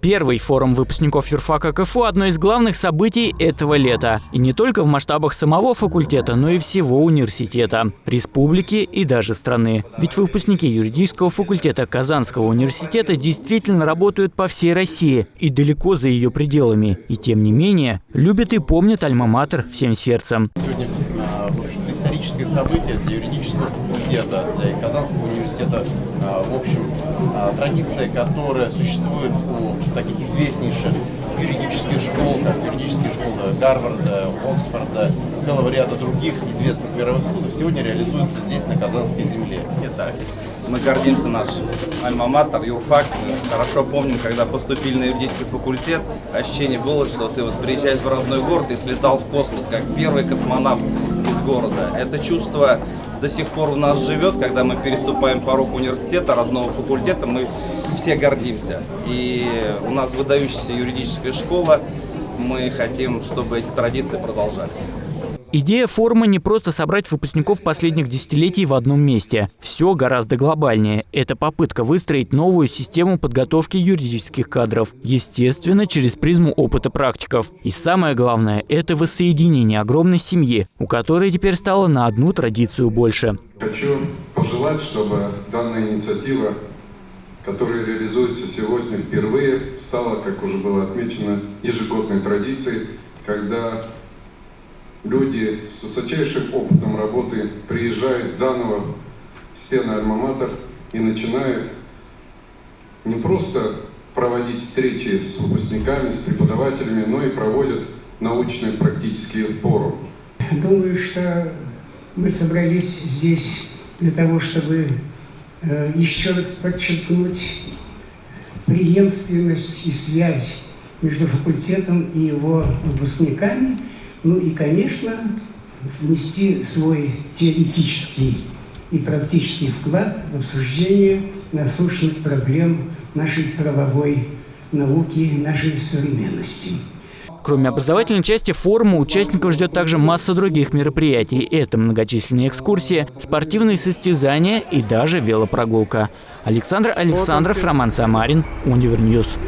Первый форум выпускников юрфака КФУ – одно из главных событий этого лета. И не только в масштабах самого факультета, но и всего университета, республики и даже страны. Ведь выпускники юридического факультета Казанского университета действительно работают по всей России и далеко за ее пределами. И тем не менее, любят и помнят Альма-Матер всем сердцем. Сегодня а, историческое событие для юридического факультета, для Казанского университета. А, в общем, а, традиция, которая существует у таких известнейших юридических школ, как юридические школы Гарварда, Оксфорда, целого ряда других известных мировых вузов, сегодня реализуется здесь, на Казанской земле. Итак, мы гордимся наш альма-матер, юрфак. Мы хорошо помним, когда поступили на юридический факультет, ощущение было, что ты вот приезжаешь в родной город и слетал в космос, как первый космонавт города. Это чувство до сих пор у нас живет, когда мы переступаем порог университета, родного факультета, мы все гордимся. И у нас выдающаяся юридическая школа, мы хотим, чтобы эти традиции продолжались. Идея форума не просто собрать выпускников последних десятилетий в одном месте. Все гораздо глобальнее. Это попытка выстроить новую систему подготовки юридических кадров. Естественно, через призму опыта практиков. И самое главное – это воссоединение огромной семьи, у которой теперь стало на одну традицию больше. Хочу пожелать, чтобы данная инициатива которая реализуется сегодня впервые, стала, как уже было отмечено, ежегодной традицией, когда люди с высочайшим опытом работы приезжают заново в стены Альма-Матер и начинают не просто проводить встречи с выпускниками, с преподавателями, но и проводят научные практические форумы. Думаю, что мы собрались здесь для того, чтобы э, еще раз подчеркнуть преемственность и связь между факультетом и его выпускниками – ну и, конечно, внести свой теоретический и практический вклад в обсуждение насущных проблем нашей правовой науки, нашей современности. Кроме образовательной части форума, участников ждет также масса других мероприятий. Это многочисленные экскурсии, спортивные состязания и даже велопрогулка. Александр Александров, Роман Самарин, UniverNews.